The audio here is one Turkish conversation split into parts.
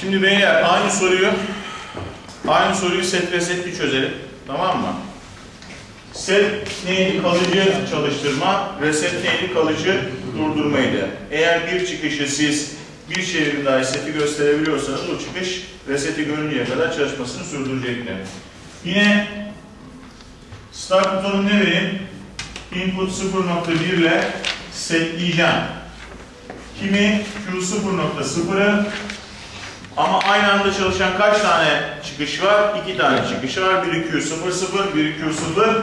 Şimdi beyler aynı soruyu aynı soruyu set ve setli çözelim. Tamam mı? Set neydi? Kalıcı çalıştırma. Reset neydi? Kalıcı durdurmaydı. Eğer bir çıkışı siz bir çevrim dahi seti gösterebiliyorsanız o çıkış reseti görünceye kadar çalışmasını sürdürecektir. Yine start butonum ne vereyim? Input 0.1 ile setleyeceğim. Kimi Q0.0'ı ama aynı anda çalışan kaç tane çıkış var? İki tane çıkış var. Biri Q00, biri Q0,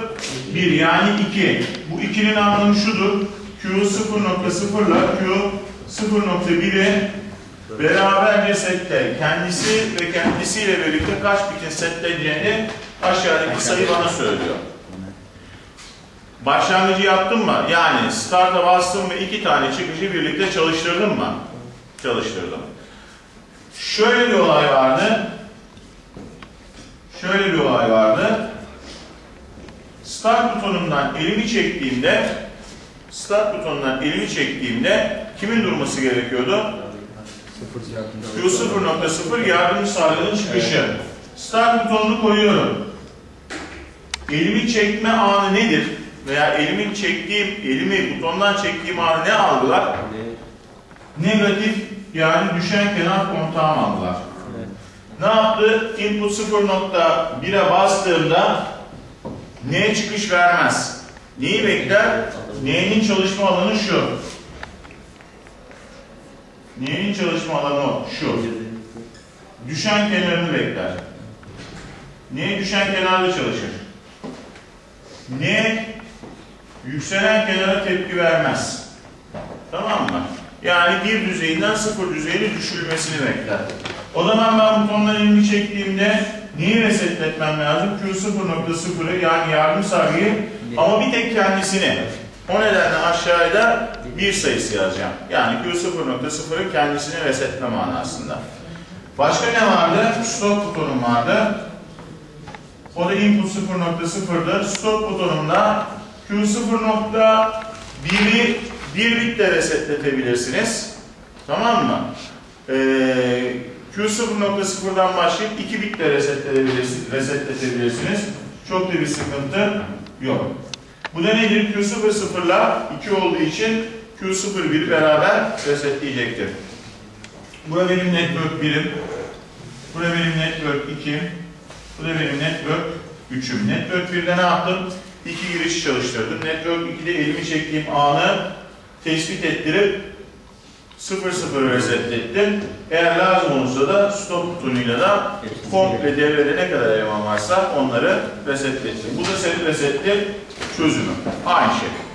1 yani 2. Bu 2'nin anlamı şudur. Q0.0 ile Q0.1'i beraberce setle. Kendisi ve kendisiyle birlikte kaç bitin setleneceğini aşağıdaki sayı bana söylüyor. Başlangıcı yaptım mı? Yani start'a bastım ve iki tane çıkışı birlikte çalıştırdım mı? Çalıştırdım. Şöyle bir olay vardı. Şöyle bir olay vardı. Start butonundan elimi çektiğimde Start butonundan elimi çektiğimde kimin durması gerekiyordu? Q0.0 yardım sağlayanın çıkışı. Start butonunu koyuyorum. Elimi çekme anı nedir? Veya elimin çektiğim, elimi butondan çektiğim anı ne algılar? Negatif yani düşen kenar kontağım algılar. Ne yaptı? Input 0.1'e bastığımda N çıkış vermez. Neyi bekler? N'nin çalışma alanı şu. N'nin çalışma alanı şu. Düşen kenarını bekler. N düşen kenarda çalışır. N yükselen kenara tepki vermez. Tamam mı? Yani bir düzeyinden sıfır düzeyine düşürülmesini bekler. O zaman ben butondan elimi çektiğimde neyi resetletmem lazım? Q0.0'ı yani yardım sargıyı ama bir tek kendisini. O nedenle aşağıda bir sayısı yazacağım. Yani Q0.0'ın kendisini resetle manasında. Başka ne vardı? Stop butonum vardı. O da input 0.0'dır. Stop butonumda Q0.1'i bir bitle resetletebilirsiniz. Tamam mı? Ee, Q0.0'dan başlayıp 2 bitle resetletebilirsiniz. resetletebilirsiniz. Çok da bir sıkıntı yok. Bu da nedir? Q00 ile 2 olduğu için Q01 beraber resetleyecektir. Bura benim network 1'im. Bura benim network 2'im. Bu da benim network 3'üm. Network 1'de ne yaptım? İki giriş çalıştırdım. Network 2'de elimi çektiğim anı tespit ettirip 0-0 resetlettim. Eğer lazım olursa da stop butonuyla da komple devrede ne kadar eleman varsa onları resetlettim. Bu da senin resetli çözümü. Aynı şey.